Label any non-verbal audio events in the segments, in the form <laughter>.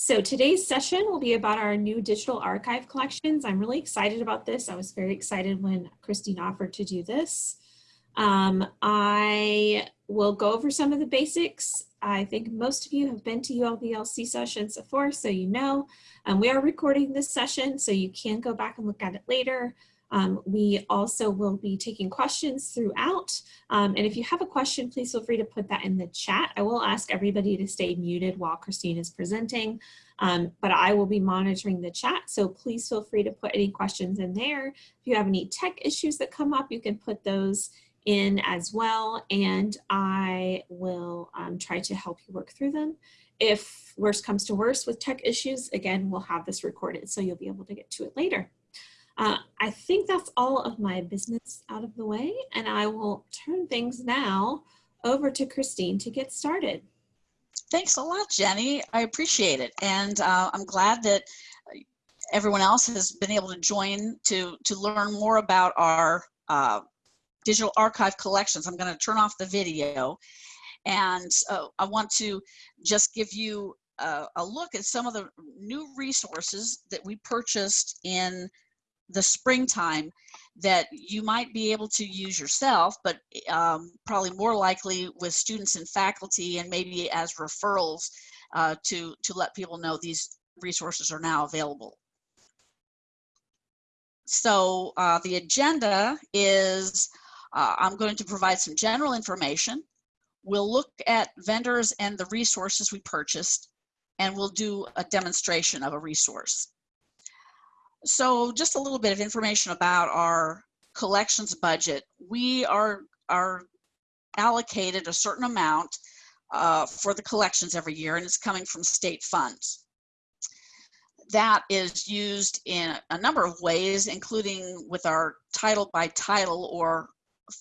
So today's session will be about our new digital archive collections. I'm really excited about this. I was very excited when Christine offered to do this. Um, I will go over some of the basics. I think most of you have been to ULVLC sessions before, so you know. Um, we are recording this session, so you can go back and look at it later. Um, we also will be taking questions throughout. Um, and if you have a question, please feel free to put that in the chat. I will ask everybody to stay muted while Christine is presenting, um, but I will be monitoring the chat. So please feel free to put any questions in there. If you have any tech issues that come up, you can put those in as well. And I will um, try to help you work through them. If worst comes to worst with tech issues, again, we'll have this recorded so you'll be able to get to it later. Uh, I think that's all of my business out of the way, and I will turn things now over to Christine to get started. Thanks a lot, Jenny. I appreciate it. And uh, I'm glad that everyone else has been able to join to, to learn more about our uh, digital archive collections. I'm going to turn off the video. And uh, I want to just give you a, a look at some of the new resources that we purchased in the springtime that you might be able to use yourself, but um, probably more likely with students and faculty and maybe as referrals uh, to, to let people know these resources are now available. So uh, the agenda is uh, I'm going to provide some general information. We'll look at vendors and the resources we purchased, and we'll do a demonstration of a resource. So just a little bit of information about our collections budget. We are, are allocated a certain amount uh, for the collections every year and it's coming from state funds. That is used in a number of ways, including with our title by title or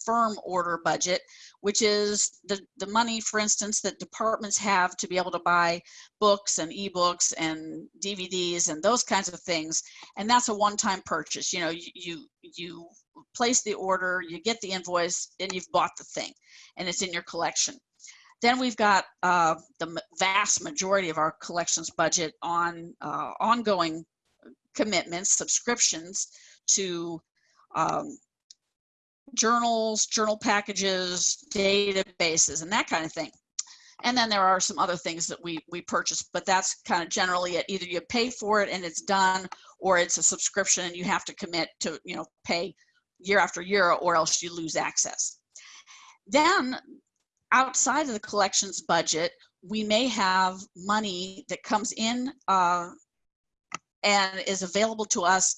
firm order budget, which is the, the money, for instance, that departments have to be able to buy books and ebooks and DVDs and those kinds of things. And that's a one-time purchase. You know, you, you, place the order, you get the invoice, and you've bought the thing, and it's in your collection. Then we've got uh, the vast majority of our collections budget on uh, ongoing commitments, subscriptions to um, journals, journal packages, databases, and that kind of thing. And then there are some other things that we, we purchase, but that's kind of generally it. Either you pay for it and it's done, or it's a subscription and you have to commit to, you know, pay year after year or else you lose access. Then outside of the collections budget, we may have money that comes in uh, and is available to us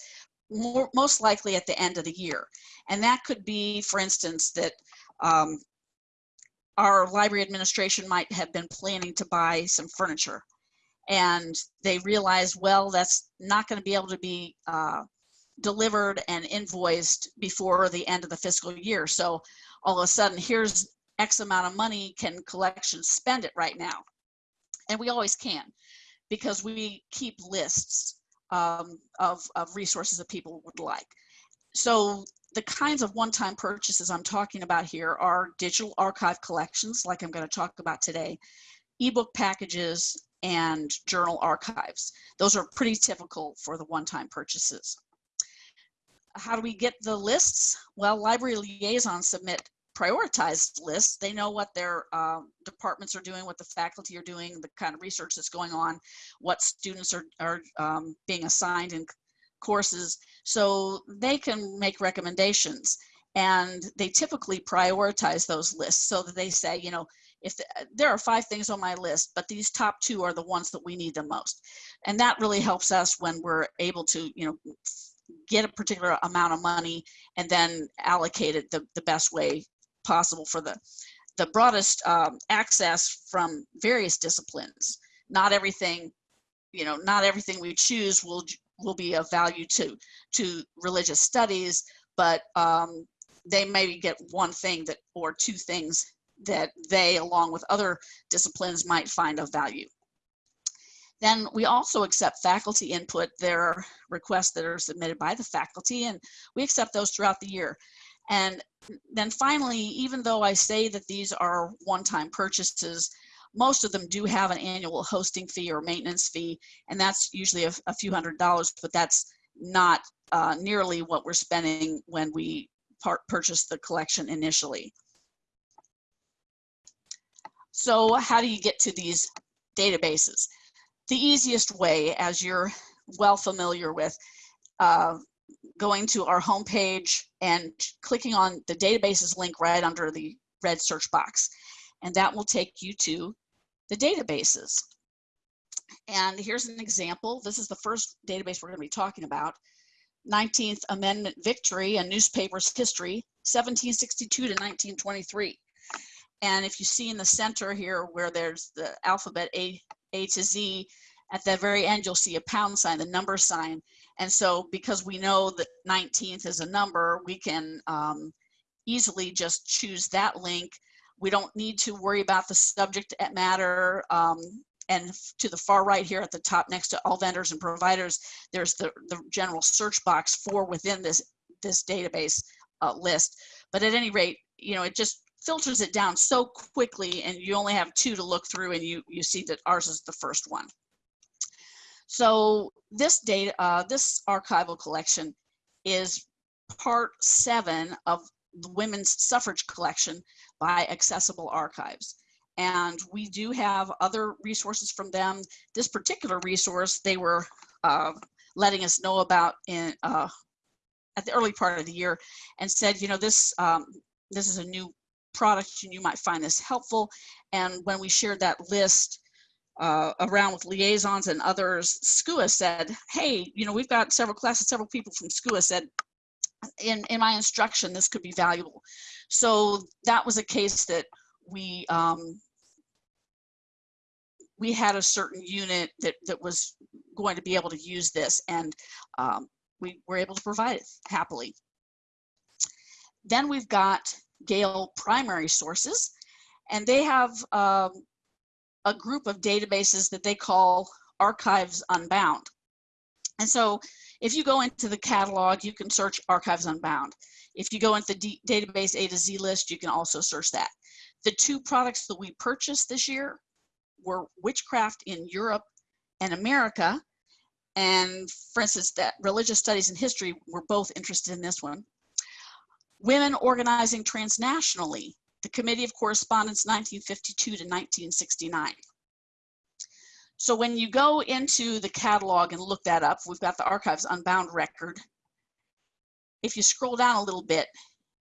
more, most likely at the end of the year. And that could be, for instance, that um, our library administration might have been planning to buy some furniture and they realize, well, that's not going to be able to be uh, delivered and invoiced before the end of the fiscal year. So all of a sudden, here's X amount of money, can collections spend it right now? And we always can because we keep lists um, of, of resources that people would like. So the kinds of one-time purchases I'm talking about here are digital archive collections, like I'm going to talk about today, ebook packages, and journal archives. Those are pretty typical for the one-time purchases. How do we get the lists? Well, library liaisons submit prioritized lists. They know what their uh, departments are doing, what the faculty are doing, the kind of research that's going on, what students are, are um, being assigned in courses. So they can make recommendations and they typically prioritize those lists so that they say, you know, if the, there are five things on my list, but these top two are the ones that we need the most. And that really helps us when we're able to, you know, get a particular amount of money and then allocate it the, the best way possible for the, the broadest um, access from various disciplines. Not everything, you know, not everything we choose will will be of value to to religious studies, but um, they maybe get one thing that or two things that they, along with other disciplines, might find of value. Then we also accept faculty input. There are requests that are submitted by the faculty, and we accept those throughout the year. And then finally, even though I say that these are one-time purchases, Most of them do have an annual hosting fee or maintenance fee, and that's usually a, a few hundred dollars, but that's not uh, nearly what we're spending when we purchase the collection initially. So how do you get to these databases? The easiest way, as you're well familiar with, uh, going to our homepage and clicking on the databases link right under the red search box. And that will take you to the databases. And here's an example. This is the first database we're going to be talking about. 19th Amendment Victory, a newspaper's history, 1762 to 1923. And if you see in the center here where there's the alphabet A, A to Z, at the very end you'll see a pound sign, the number sign. And so because we know that 19th is a number, we can um, easily just choose that link. We don't need to worry about the subject matter. Um, and to the far right here at the top next to all vendors and providers, there's the, the general search box for within this, this database uh, list. But at any rate, you know, it just filters it down so quickly and you only have two to look through and you, you see that ours is the first one. So this data, uh, this archival collection is part seven of the women's suffrage collection by Accessible Archives. And we do have other resources from them. This particular resource, they were uh, letting us know about in uh, at the early part of the year and said, you know, this um, this is a new product and you might find this helpful. And when we shared that list uh, around with liaisons and others, SCUA said, hey, you know, we've got several classes, several people from SCUA said, in, in my instruction, this could be valuable. So that was a case that we um, we had a certain unit that, that was going to be able to use this and um, we were able to provide it happily. Then we've got Gale primary sources and they have um, a group of databases that they call Archives Unbound. And so if you go into the catalog, you can search Archives Unbound. If you go into the database A to Z list, you can also search that. The two products that we purchased this year were witchcraft in Europe and America. And for instance, that religious studies and history were both interested in this one. Women organizing transnationally, the Committee of Correspondence 1952 to 1969. So when you go into the catalog and look that up, we've got the Archives Unbound record. If you scroll down a little bit,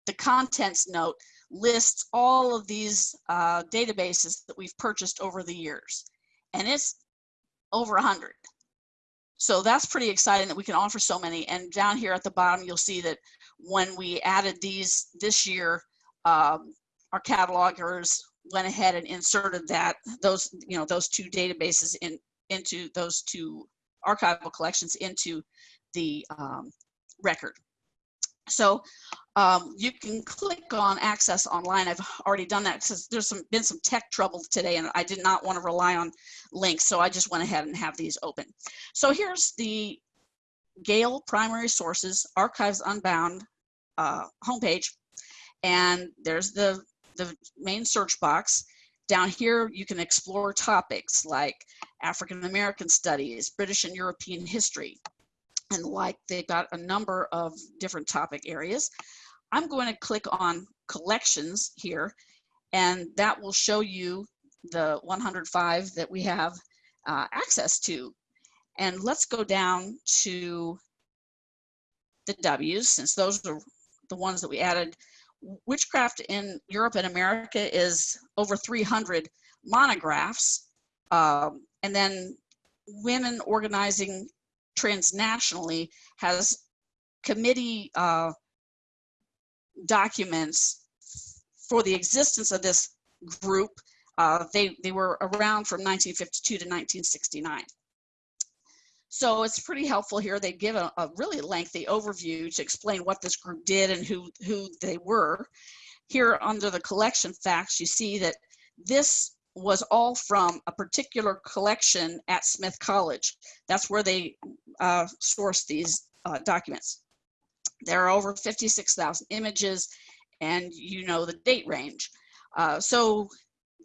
the contents note lists all of these uh, databases that we've purchased over the years. And it's over 100. So that's pretty exciting that we can offer so many. And down here at the bottom, you'll see that when we added these this year, um, our catalogers went ahead and inserted that those you know those two databases in into those two archival collections into the um, record. So um, you can click on access online. I've already done that because there's some, been some tech trouble today and I did not want to rely on links. So I just went ahead and have these open. So here's the Gale Primary Sources Archives Unbound uh, homepage. And there's the, the main search box. Down here, you can explore topics like African American studies, British and European history, and like they've got a number of different topic areas. I'm going to click on collections here and that will show you the 105 that we have uh, access to. And let's go down to the W's since those are the ones that we added. Witchcraft in Europe and America is over 300 monographs. Um, and then women organizing transnationally has committee uh, documents for the existence of this group. Uh, they, they were around from 1952 to 1969. So it's pretty helpful here. They give a, a, really lengthy overview to explain what this group did and who, who they were. Here under the collection facts, you see that this was all from a particular collection at Smith College. That's where they uh, sourced these uh, documents. There are over 56,000 images and you know the date range. Uh, so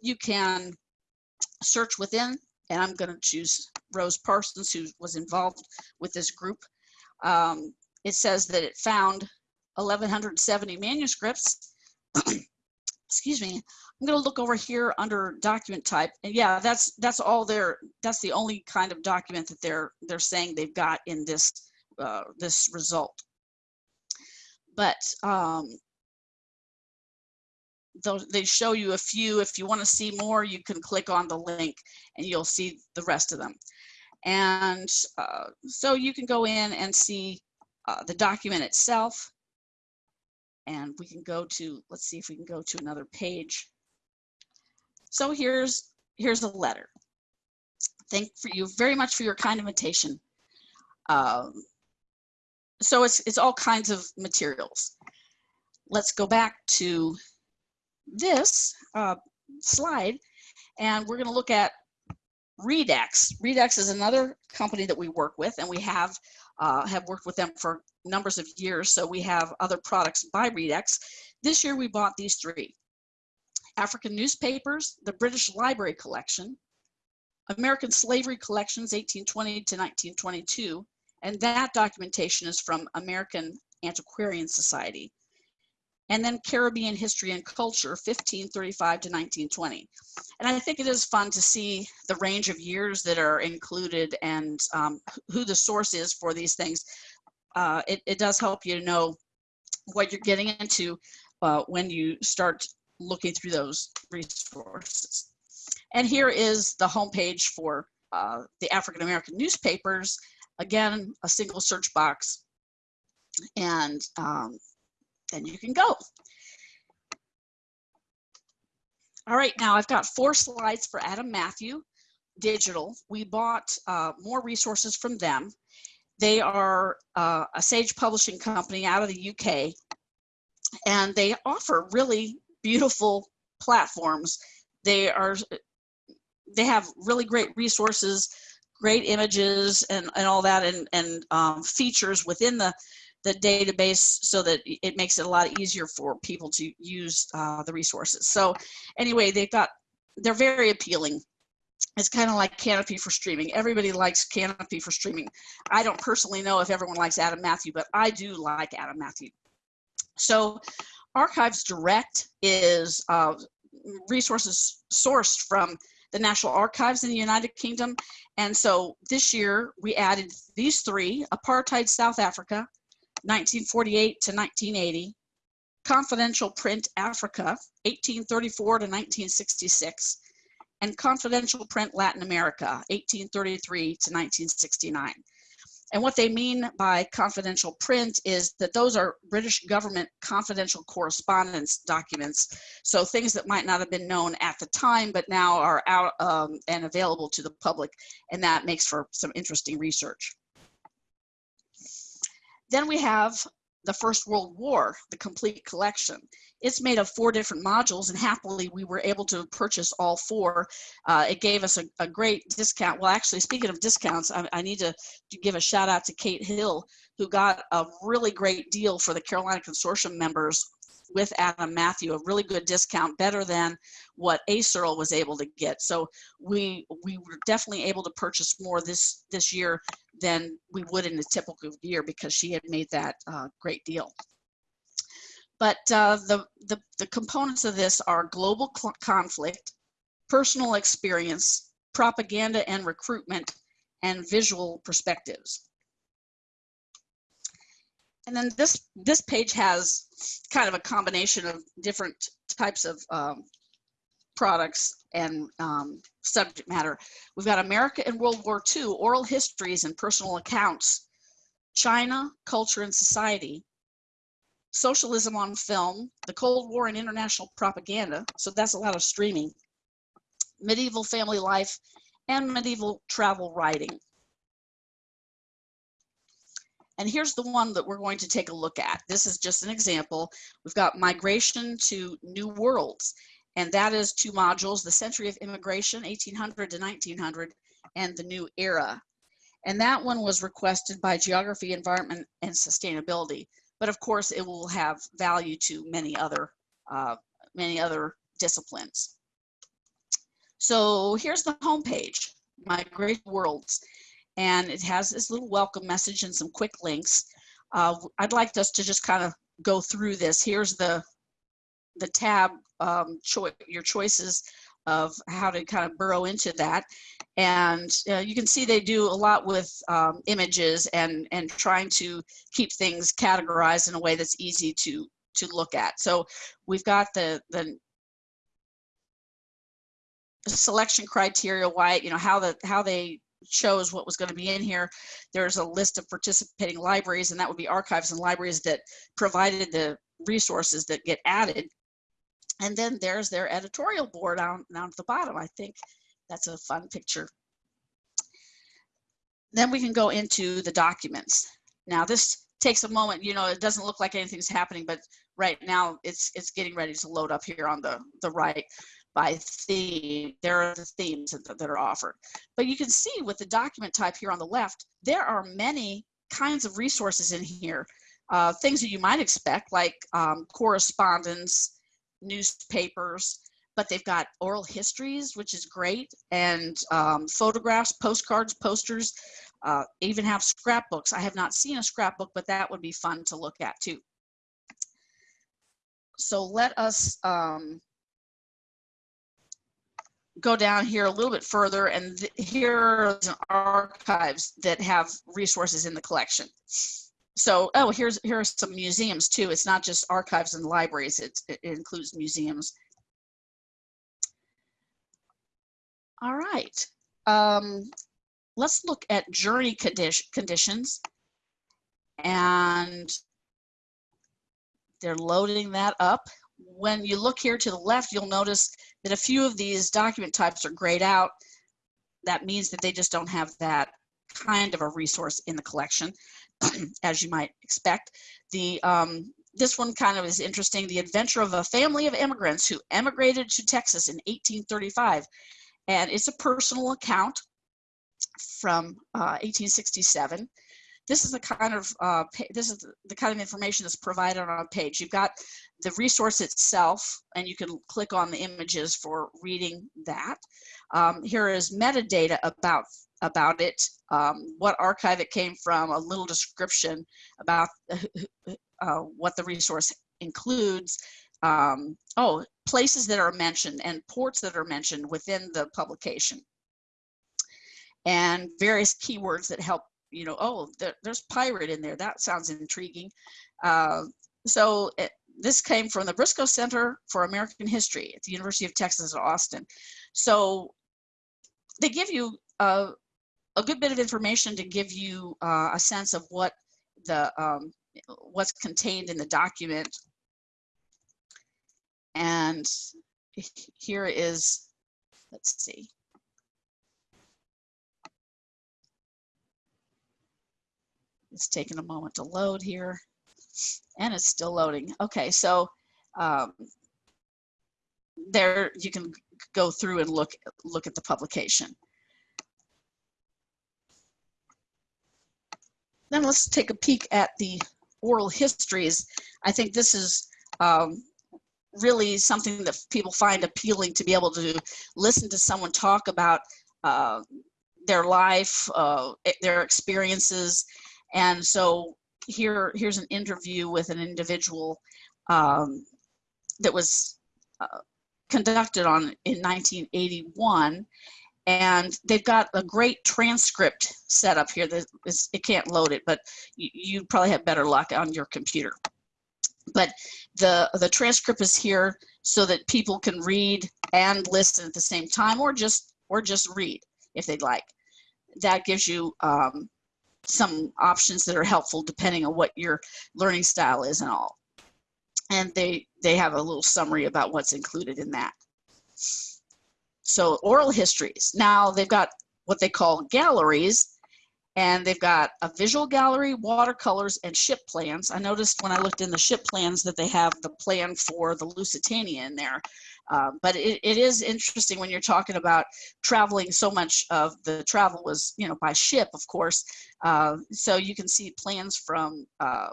you can search within, and I'm going to choose Rose Parsons, who was involved with this group. Um, it says that it found 1,170 manuscripts. <clears throat> Excuse me. I'm going to look over here under document type, and yeah, that's that's all their that's the only kind of document that they're they're saying they've got in this uh, this result. But um, they show you a few. If you want to see more, you can click on the link and you'll see the rest of them. And uh, so you can go in and see uh, the document itself. And we can go to, let's see if we can go to another page. So here's, here's a letter. Thank for you very much for your kind invitation. Um, so it's, it's all kinds of materials. Let's go back to this uh, slide and we're going to look at Readex. Readex is another company that we work with and we have uh, have worked with them for numbers of years. So we have other products by Readex. This year we bought these three. African newspapers, the British Library Collection, American Slavery Collections 1820 to 1922, and that documentation is from American Antiquarian Society and then Caribbean history and culture, 1535 to 1920. And I think it is fun to see the range of years that are included and um, who the source is for these things. Uh, it, it, does help you to know what you're getting into uh, when you start looking through those resources. And here is the homepage for uh, the African American newspapers. Again, a single search box. And um, then you can go. All right, now I've got four slides for Adam Matthew Digital. We bought uh, more resources from them. They are uh, a Sage publishing company out of the UK, and they offer really beautiful platforms. They are they have really great resources, great images, and and all that, and and um, features within the the database so that it makes it a lot easier for people to use uh, the resources. So anyway, they've got, they're very appealing. It's kind of like Kanopy for streaming. Everybody likes Kanopy for streaming. I don't personally know if everyone likes Adam Matthew, but I do like Adam Matthew. So Archives Direct is uh, resources sourced from the National Archives in the United Kingdom. And so this year we added these three, Apartheid South Africa, 1948 to 1980, Confidential Print Africa, 1834 to 1966, and Confidential Print Latin America, 1833 to 1969. And what they mean by confidential print is that those are British government confidential correspondence documents. So things that might not have been known at the time, but now are out um, and available to the public. And that makes for some interesting research. Then we have the First World War, the complete collection. It's made of four different modules and happily we were able to purchase all four. Uh, it gave us a, a, great discount. Well, actually, speaking of discounts, I, I need to, to, give a shout out to Kate Hill, who got a really great deal for the Carolina Consortium members with Adam Matthew, a really good discount, better than what ASERL was able to get. So we we were definitely able to purchase more this this year than we would in a typical year because she had made that uh, great deal. But uh, the, the, the components of this are global conflict, personal experience, propaganda and recruitment, and visual perspectives. And then this, this page has kind of a combination of different types of um, products and um, subject matter. We've got America in World War II, oral histories and personal accounts, China, culture and society, socialism on film, the Cold War and international propaganda, so that's a lot of streaming, medieval family life, and medieval travel writing. And here's the one that we're going to take a look at. This is just an example. We've got migration to new worlds and that is two modules, the Century of Immigration, 1800 to 1900, and the New Era. And that one was requested by Geography, Environment, and Sustainability. But of course, it will have value to many other, uh, many other disciplines. So here's the homepage, My Great Worlds, and it has this little welcome message and some quick links. Uh, I'd like us to just kind of go through this. Here's the the tab, um, choi your choices of how to kind of burrow into that. And uh, you can see they do a lot with um, images and, and trying to keep things categorized in a way that's easy to, to look at. So we've got the, the selection criteria, why, you know, how the, how they chose what was going to be in here. There's a list of participating libraries, and that would be archives and libraries that provided the resources that get added. And then there's their editorial board down, down at the bottom. I think that's a fun picture. Then we can go into the documents. Now this takes a moment, you know, it doesn't look like anything's happening, but right now it's it's getting ready to load up here on the, the right by theme. There are the themes that, that are offered. But you can see with the document type here on the left, there are many kinds of resources in here. Uh, things that you might expect like um, correspondence, newspapers, but they've got oral histories, which is great, and um, photographs, postcards, posters, uh, even have scrapbooks. I have not seen a scrapbook, but that would be fun to look at too. So let us um, go down here a little bit further, and here are some archives that have resources in the collection. So oh here's here are some museums too. It's not just archives and libraries. It, it includes museums. All right. Um, let's look at journey condition, conditions. And they're loading that up when you look here to the left you'll notice that a few of these document types are grayed out that means that they just don't have that kind of a resource in the collection <clears throat> as you might expect. The um, this one kind of is interesting. The adventure of a family of immigrants who emigrated to Texas in 1835, and it's a personal account from uh, 1867. This is the kind of uh, this is the kind of information that's provided on a page. You've got the resource itself, and you can click on the images for reading that. Um, here is metadata about about it, um, what archive it came from, a little description about uh, what the resource includes. Um, oh, places that are mentioned and ports that are mentioned within the publication. And various keywords that help, you know, oh, there, there's pirate in there. That sounds intriguing. Uh, so it, this came from the Briscoe Center for American History at the University of Texas at Austin. So they give you a, a good bit of information to give you uh, a sense of what the um, what's contained in the document. And here is, let's see. It's taking a moment to load here and it's still loading. Okay, so um, there you can go through and look look at the publication. Then let's take a peek at the oral histories. I think this is um, really something that people find appealing to be able to listen to someone talk about uh, their life, uh, their experiences. And so here, here's an interview with an individual um, that was uh, conducted on in 1981 and they've got a great transcript set up here that is, it can't load it but you, you probably have better luck on your computer. But the the transcript is here so that people can read and listen at the same time or just or just read if they'd like. That gives you um, some options that are helpful depending on what your learning style is and all and they they have a little summary about what's included in that so oral histories. Now they've got what they call galleries and they've got a visual gallery, watercolors, and ship plans. I noticed when I looked in the ship plans that they have the plan for the Lusitania in there. Uh, but it, it is interesting when you're talking about traveling so much of the travel was, you know, by ship, of course. Uh, so you can see plans from uh,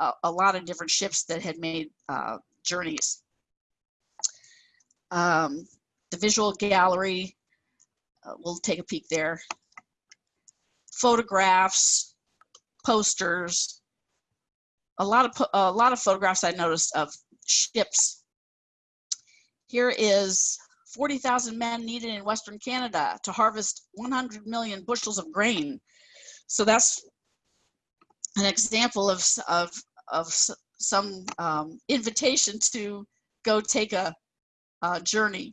a, a, lot of different ships that had made uh, journeys. Um, the visual gallery, uh, we'll take a peek there. Photographs, posters, a lot of a lot of photographs I noticed of ships. Here is 40,000 men needed in Western Canada to harvest 100 million bushels of grain. So that's an example of of of some um, invitation to go take a, a journey.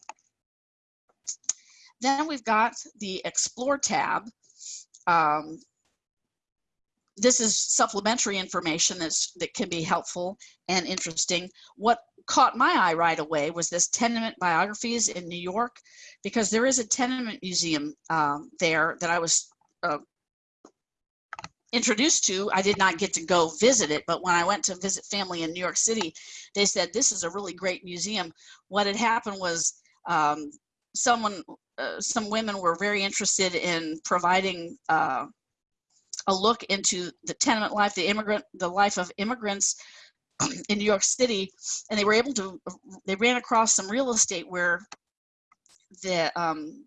Then we've got the Explore tab. Um, this is supplementary information that's, that can be helpful and interesting. What caught my eye right away was this tenement biographies in New York, because there is a tenement museum um, there that I was uh, introduced to. I did not get to go visit it, but when I went to visit family in New York City, they said this is a really great museum. What had happened was um, someone, uh, some women were very interested in providing uh, a look into the tenement life, the immigrant, the life of immigrants <clears throat> in New York City, and they were able to. They ran across some real estate where the um,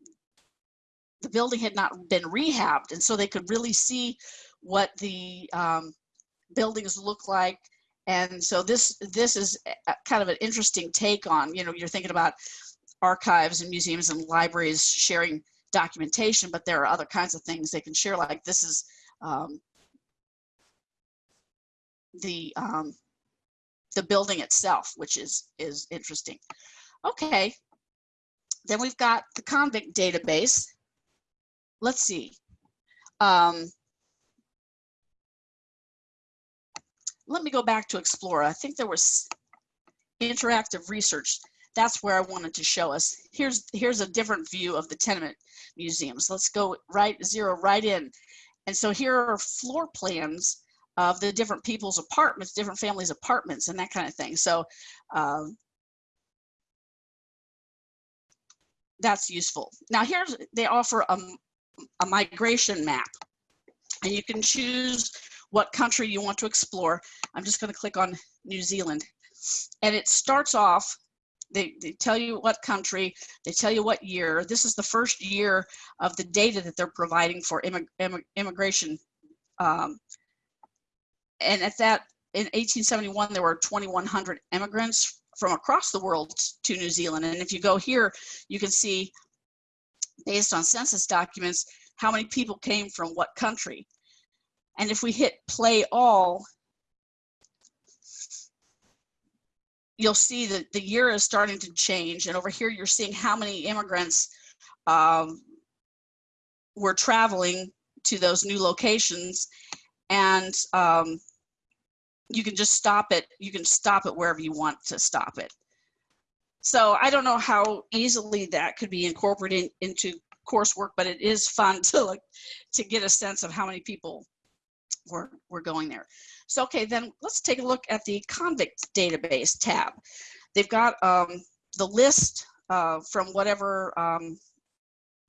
the building had not been rehabbed, and so they could really see what the um, buildings look like. And so this this is kind of an interesting take on. You know, you're thinking about archives and museums and libraries sharing documentation, but there are other kinds of things they can share. Like this is um, the um, the building itself, which is is interesting. Okay, then we've got the convict database. Let's see. Um, let me go back to Explorer. I think there was interactive research. That's where I wanted to show us. Here's here's a different view of the tenement museums. Let's go right zero right in. And so here are floor plans of the different people's apartments, different families' apartments, and that kind of thing. So um, that's useful. Now here's they offer a, a migration map, and you can choose what country you want to explore. I'm just going to click on New Zealand, and it starts off. They, they tell you what country, they tell you what year. This is the first year of the data that they're providing for immig- immig- immigration um, and at that in 1871 there were 2100 immigrants from across the world to new zealand and if you go here you can see based on census documents how many people came from what country and if we hit play all you'll see that the year is starting to change and over here you're seeing how many immigrants um, were traveling to those new locations and um, you can just stop it. You can stop it wherever you want to stop it. So I don't know how easily that could be incorporated into coursework, but it is fun <laughs> to look, to get a sense of how many people were were going there. So okay, then let's take a look at the convict database tab. They've got um, the list uh, from whatever um,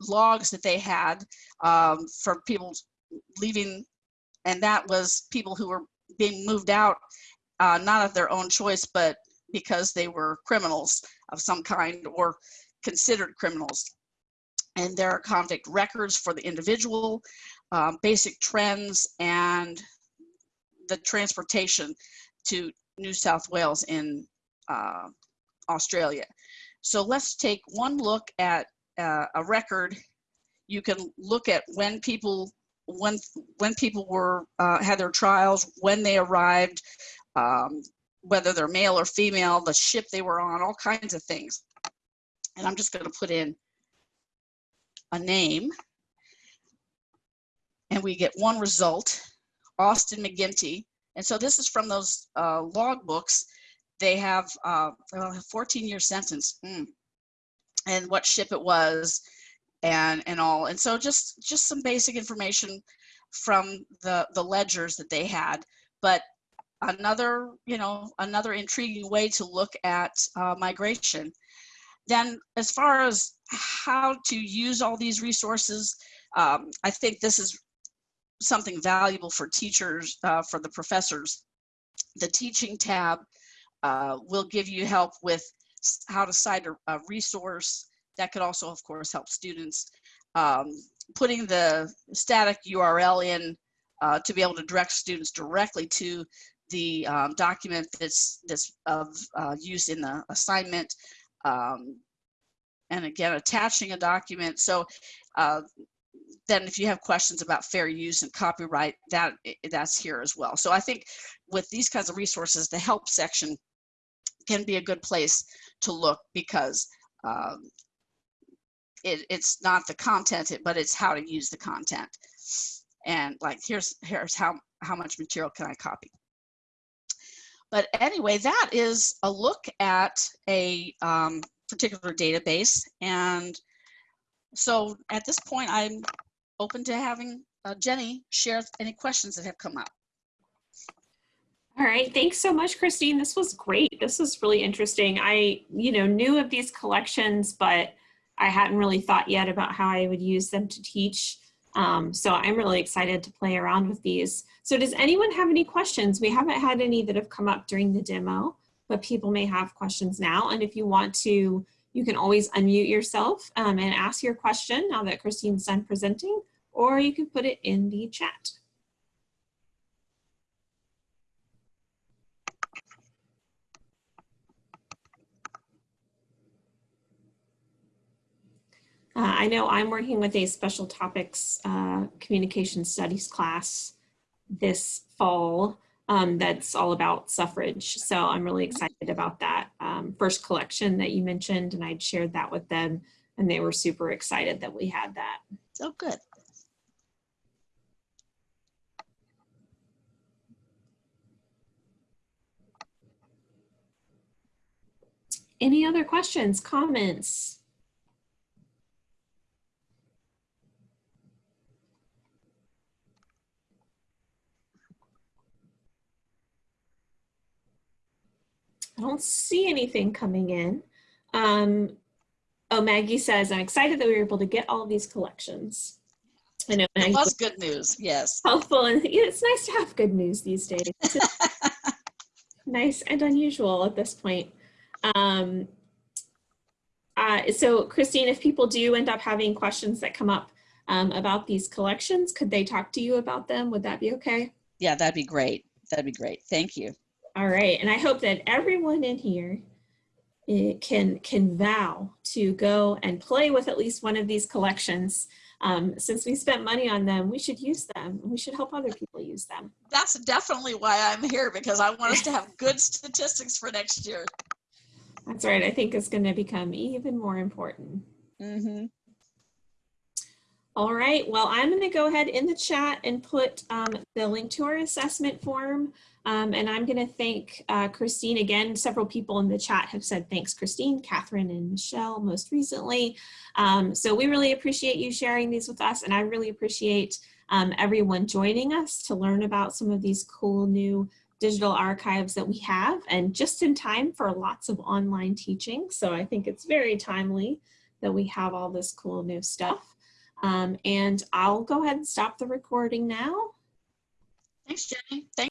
logs that they had um, for people leaving and that was people who were being moved out uh, not of their own choice but because they were criminals of some kind or considered criminals and there are convict records for the individual um, basic trends and the transportation to new south wales in uh, australia. So let's take one look at uh, a record. You can look at when people when when people were uh, had their trials, when they arrived, um, whether they're male or female, the ship they were on, all kinds of things. And I'm just going to put in a name, and we get one result, Austin McGinty. And so this is from those uh, log books. They have uh, a 14 year sentence, mm. and what ship it was, and and all and so just just some basic information from the the ledgers that they had but another you know another intriguing way to look at uh, migration then as far as how to use all these resources um, i think this is something valuable for teachers uh, for the professors the teaching tab uh, will give you help with how to cite a, a resource that could also, of course, help students. Um, putting the static URL in uh, to be able to direct students directly to the um, document that's that's of uh, use in the assignment. Um, and again, attaching a document. So uh, then if you have questions about fair use and copyright, that that's here as well. So I think with these kinds of resources, the help section can be a good place to look because um, it, it's not the content, but it's how to use the content. And like, here's, here's how, how much material can I copy. But anyway, that is a look at a um, particular database. And so at this point, I'm open to having uh, Jenny share any questions that have come up. All right, thanks so much, Christine. This was great. This was really interesting. I, you know, knew of these collections, but I hadn't really thought yet about how I would use them to teach. Um, so I'm really excited to play around with these. So does anyone have any questions? We haven't had any that have come up during the demo, but people may have questions now. And if you want to, you can always unmute yourself um, and ask your question now that Christine's done presenting, or you can put it in the chat. Uh, I know I'm working with a special topics uh, communication studies class this fall um, that's all about suffrage. So I'm really excited about that um, first collection that you mentioned and I'd shared that with them and they were super excited that we had that. So good. Any other questions, comments? I don't see anything coming in. Um, oh, Maggie says, I'm excited that we were able to get all of these collections. I know Maggie was good news, yes. helpful and yeah, it's nice to have good news these days. <laughs> Nice and unusual at this point. Um, uh, so Christine, if people do end up having questions that come up um, about these collections, could they talk to you about them? Would that be okay? Yeah, that'd be great. That'd be great. Thank you. All right, and I hope that everyone in here eh, can can vow to go and play with at least one of these collections. Um, since we spent money on them, we should use them. We should help other people use them. That's definitely why I'm here because I want us to have good statistics for next year. That's right. I think it's going to become even more important. Mm-hmm. All right. Well, I'm going to go ahead in the chat and put um, the link to our assessment form. Um, and I'm going to thank uh, Christine again. Several people in the chat have said thanks, Christine, Catherine, and Michelle most recently. Um, so we really appreciate you sharing these with us. And I really appreciate um, everyone joining us to learn about some of these cool new digital archives that we have and just in time for lots of online teaching. So I think it's very timely that we have all this cool new stuff. Um, and I'll go ahead and stop the recording now. Thanks, Jenny. Thank